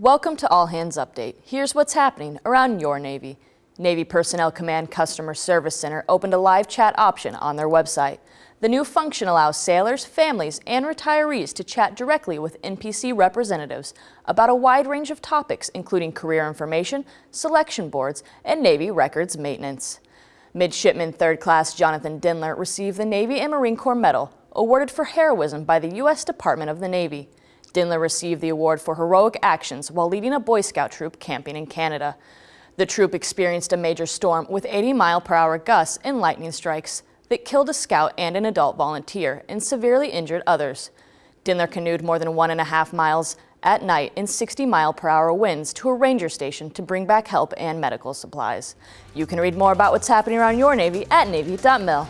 Welcome to All Hands Update. Here's what's happening around your Navy. Navy Personnel Command Customer Service Center opened a live chat option on their website. The new function allows sailors, families, and retirees to chat directly with NPC representatives about a wide range of topics including career information, selection boards, and Navy records maintenance. Midshipman 3rd Class Jonathan Dindler received the Navy and Marine Corps Medal, awarded for heroism by the U.S. Department of the Navy. Dindler received the award for heroic actions while leading a Boy Scout troop camping in Canada. The troop experienced a major storm with 80 mile per hour gusts and lightning strikes that killed a scout and an adult volunteer and severely injured others. Dindler canoed more than one and a half miles at night in 60 mile per hour winds to a ranger station to bring back help and medical supplies. You can read more about what's happening around your Navy at Navy.mil.